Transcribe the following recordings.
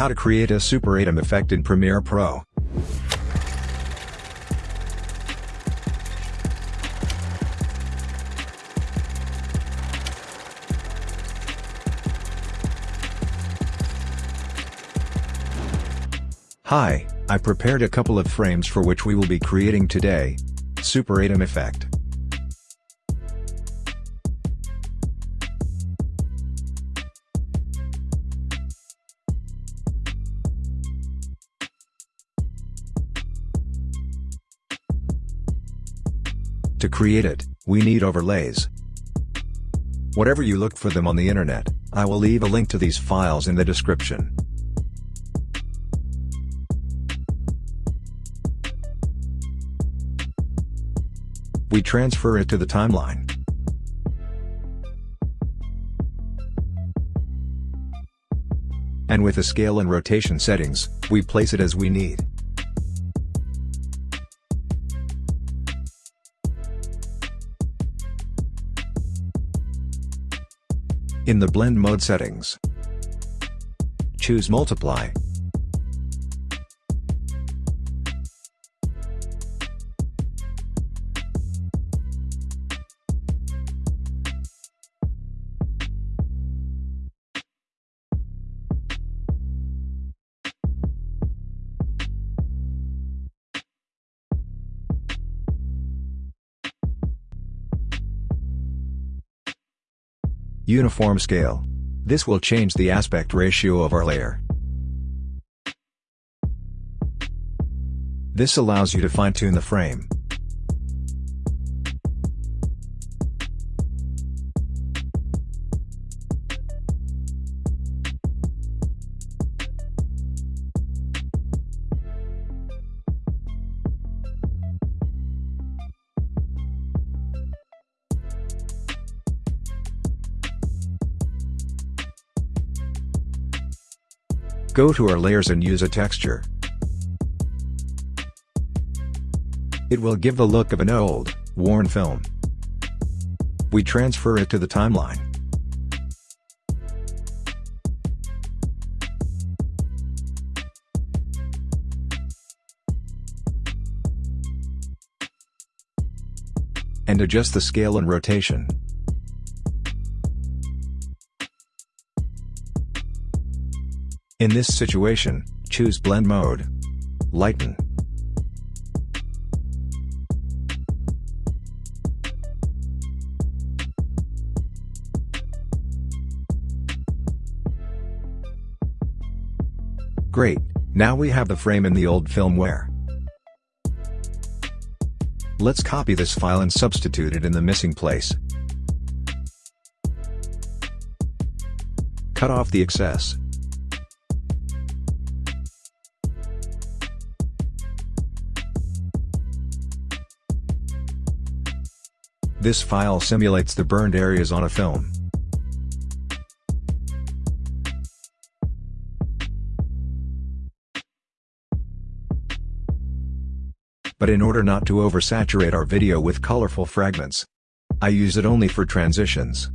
How to create a Super 8M effect in Premiere Pro. Hi, I prepared a couple of frames for which we will be creating today. Super 8M effect. Create it, we need overlays. Whatever you look for them on the internet, I will leave a link to these files in the description. We transfer it to the timeline. And with the scale and rotation settings, we place it as we need. In the blend mode settings, choose multiply. Uniform scale. This will change the aspect ratio of our layer. This allows you to fine-tune the frame. Go to our layers and use a texture. It will give the look of an old, worn film. We transfer it to the timeline. And adjust the scale and rotation. In this situation, choose Blend Mode. Lighten. Great, now we have the frame in the old filmware. Let's copy this file and substitute it in the missing place. Cut off the excess. This file simulates the burned areas on a film. But in order not to oversaturate our video with colorful fragments, I use it only for transitions.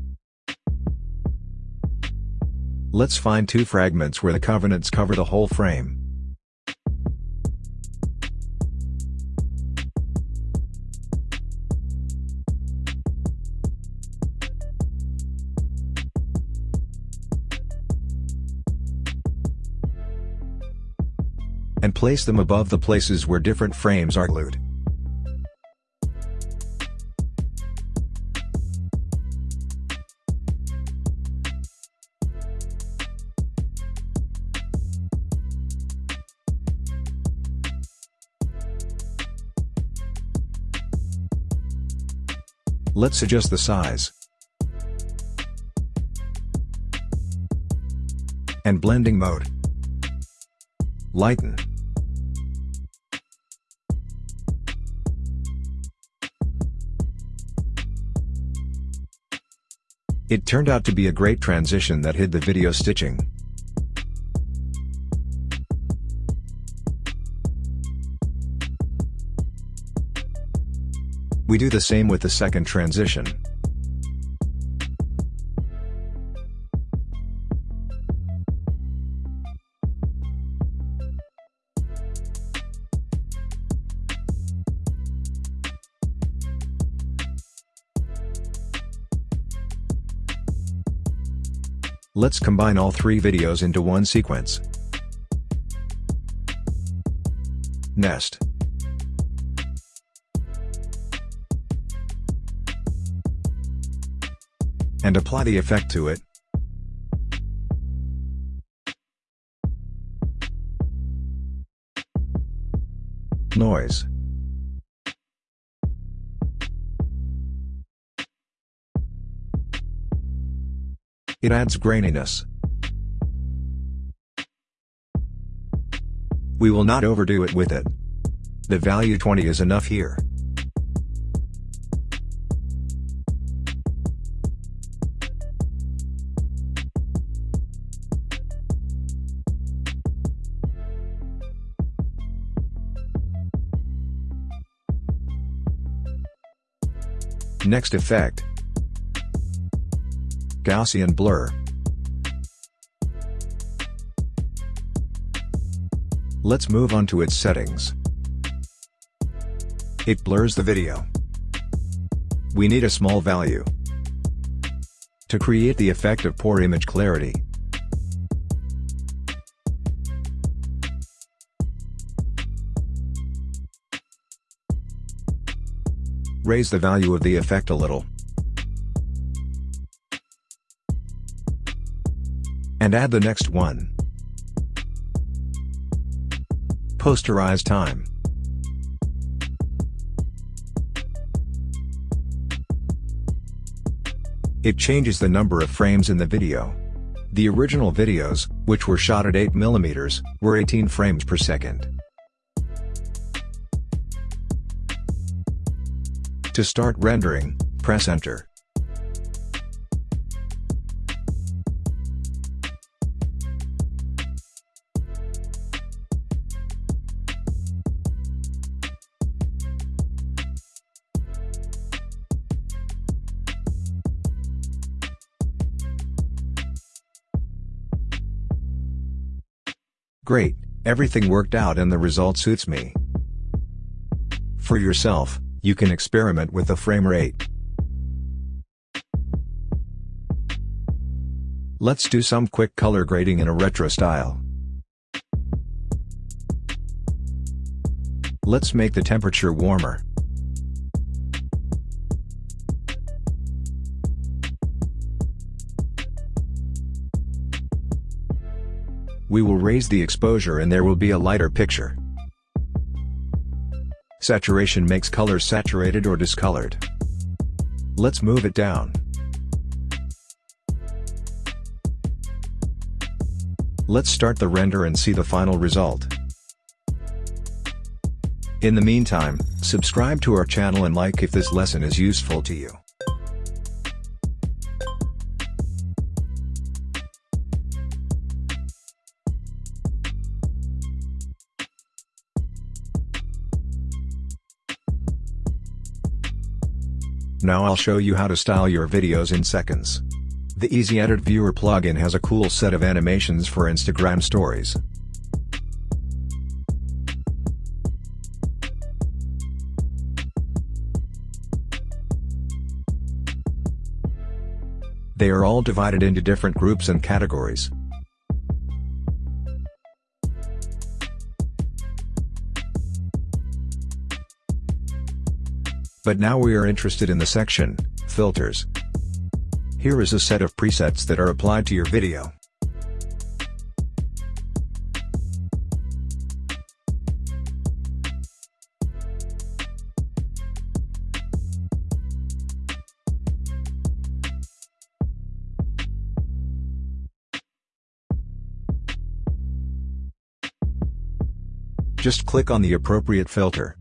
Let's find two fragments where the covenants cover the whole frame. Place them above the places where different frames are glued. Let's adjust the size. And blending mode. Lighten. It turned out to be a great transition that hid the video stitching. We do the same with the second transition. Let's combine all three videos into one sequence. Nest. And apply the effect to it. Noise. It adds graininess. We will not overdo it with it. The value 20 is enough here. Next effect. Gaussian blur. Let's move on to its settings. It blurs the video. We need a small value. To create the effect of poor image clarity. Raise the value of the effect a little. Add the next one. Posterize time. It changes the number of frames in the video. The original videos, which were shot at 8mm, were 18 frames per second. To start rendering, press enter. Great, everything worked out and the result suits me. For yourself, you can experiment with the frame rate. Let's do some quick color grading in a retro style. Let's make the temperature warmer. We will raise the exposure and there will be a lighter picture. Saturation makes colors saturated or discolored. Let's move it down. Let's start the render and see the final result. In the meantime, subscribe to our channel and like if this lesson is useful to you. Now I'll show you how to style your videos in seconds. The Easy Edit Viewer plugin has a cool set of animations for Instagram stories. They are all divided into different groups and categories. But now we are interested in the section, Filters. Here is a set of presets that are applied to your video. Just click on the appropriate filter.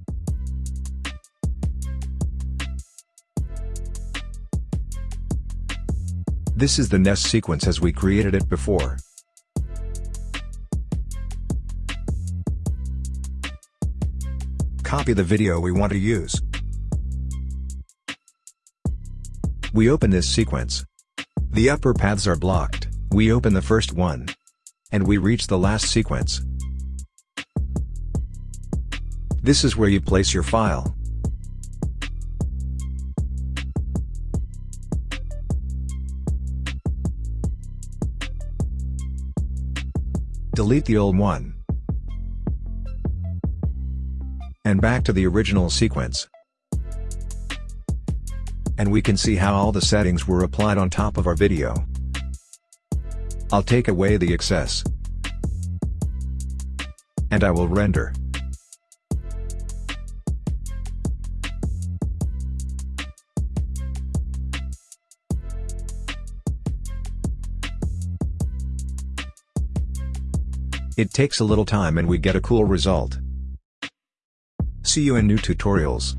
This is the nest sequence as we created it before. Copy the video we want to use. We open this sequence. The upper paths are blocked, we open the first one. And we reach the last sequence. This is where you place your file. Delete the old one. And back to the original sequence. And we can see how all the settings were applied on top of our video. I'll take away the excess. And I will render. It takes a little time and we get a cool result. See you in new tutorials.